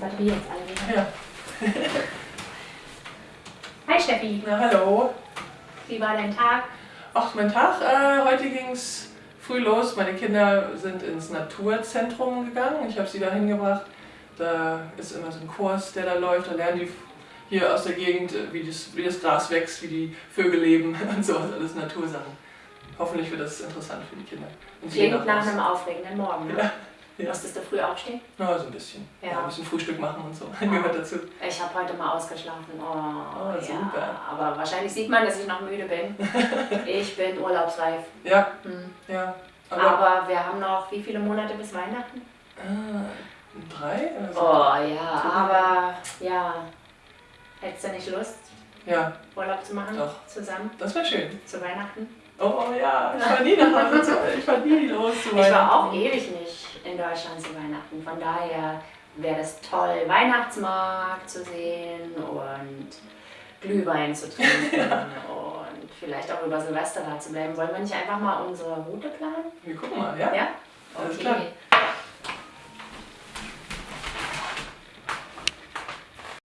Batterie jetzt alle. Ja. Hi Steffi, Na, hallo. wie war dein Tag? Ach, mein Tag. Äh, heute ging es früh los. Meine Kinder sind ins Naturzentrum gegangen. Ich habe sie da hingebracht. Da ist immer so ein Kurs, der da läuft. Da lernen die hier aus der Gegend, äh, wie das, wie das Gras wächst, wie die Vögel leben und sowas. Alles Natursachen. Hoffentlich wird das interessant für die Kinder. Und Klingt nach einem aufregenden Morgen, ne? Ja, ja. Musstest du früh aufstehen? Na, so ein bisschen. Ja. Ja. ein bisschen Frühstück machen und so. Gehört dazu. Ich habe heute mal ausgeschlafen. Oh, Oh, ja. super. Aber wahrscheinlich sieht man, dass ich noch müde bin. Ich bin urlaubsreif. Ja, Hm. ja. Aber, Aber wir haben noch wie viele Monate bis Weihnachten? äh, drei? Oder so? Oh ja, aber ja. Hättest du nicht Lust, Ja, Urlaub zu machen? Doch. Zusammen das wäre schön. zu Weihnachten? Oh ja, ich war nie nach Hause ich war nie los zu Ich war auch ewig nicht in Deutschland zu Weihnachten. Von daher wäre das toll, Weihnachtsmarkt zu sehen und Glühwein zu trinken und vielleicht auch über Silvester da zu bleiben. Wollen wir nicht einfach mal unsere Route planen? Wir gucken mal, ja? Ja?